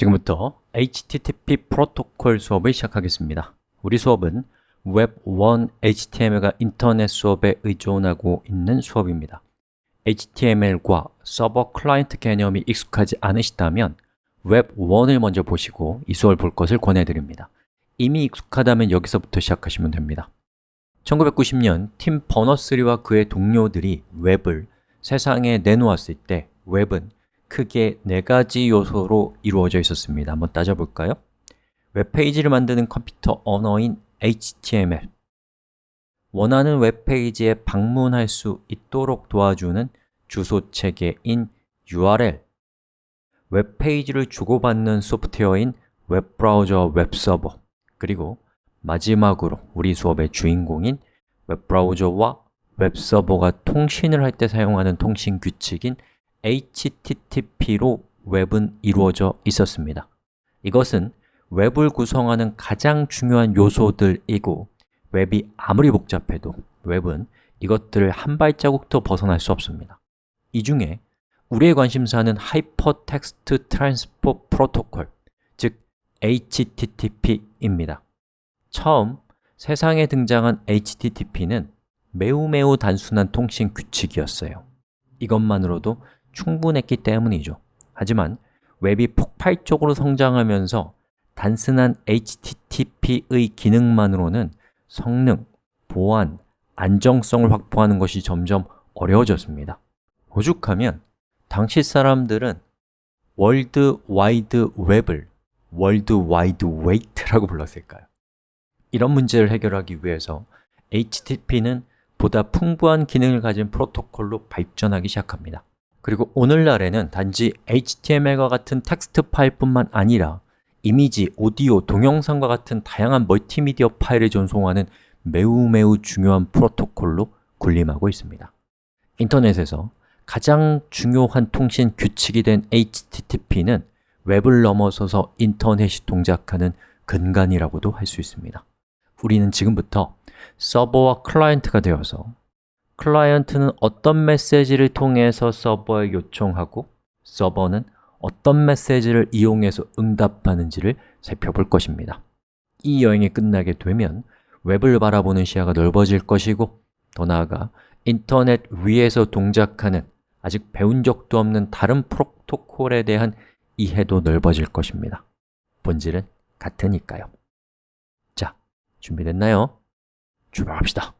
지금부터 HTTP 프로토콜 수업을 시작하겠습니다. 우리 수업은 웹1 HTML과 인터넷 수업에 의존하고 있는 수업입니다. HTML과 서버 클라이언트 개념이 익숙하지 않으시다면 웹1을 먼저 보시고 이 수업을 볼 것을 권해드립니다. 이미 익숙하다면 여기서부터 시작하시면 됩니다. 1990년 팀 버너스리와 그의 동료들이 웹을 세상에 내놓았을 때 웹은 크게 네 가지 요소로 이루어져 있었습니다. 한번 따져볼까요? 웹페이지를 만드는 컴퓨터 언어인 HTML 원하는 웹페이지에 방문할 수 있도록 도와주는 주소 체계인 URL 웹페이지를 주고받는 소프트웨어인 웹브라우저 웹서버. 그리고 마지막으로 우리 수업의 주인공인 웹브라우저와 웹서버가 통신을 할 때 사용하는 통신 규칙인 HTTP로 웹은 이루어져 있었습니다. 이것은 웹을 구성하는 가장 중요한 요소들이고 웹이 아무리 복잡해도 웹은 이것들을 한 발자국도 벗어날 수 없습니다. 이 중에 우리의 관심사는 Hypertext Transfer Protocol, 즉 HTTP입니다. 처음 세상에 등장한 HTTP는 매우 매우 단순한 통신 규칙이었어요. 이것만으로도 충분했기 때문이죠. 하지만 웹이 폭발적으로 성장하면서 단순한 HTTP의 기능만으로는 성능, 보안, 안정성을 확보하는 것이 점점 어려워졌습니다. 오죽하면 당시 사람들은 월드 와이드 웹을 World Wide Wait라고 불렀을까요? 이런 문제를 해결하기 위해서 HTTP는 보다 풍부한 기능을 가진 프로토콜로 발전하기 시작합니다 그리고 오늘날에는 단지 HTML과 같은 텍스트 파일뿐만 아니라 이미지, 오디오, 동영상과 같은 다양한 멀티미디어 파일을 전송하는 매우 매우 중요한 프로토콜로 군림하고 있습니다. 인터넷에서 가장 중요한 통신 규칙이 된 HTTP는 웹을 넘어서서 인터넷이 동작하는 근간이라고도 할 수 있습니다. 우리는 지금부터 서버와 클라이언트가 되어서 클라이언트는 어떤 메시지를 통해서 서버에 요청하고 서버는 어떤 메시지를 이용해서 응답하는지를 살펴볼 것입니다. 이 여행이 끝나게 되면 웹을 바라보는 시야가 넓어질 것이고 더 나아가 인터넷 위에서 동작하는 아직 배운 적도 없는 다른 프로토콜에 대한 이해도 넓어질 것입니다. 본질은 같으니까요. 자, 준비됐나요? 출발합시다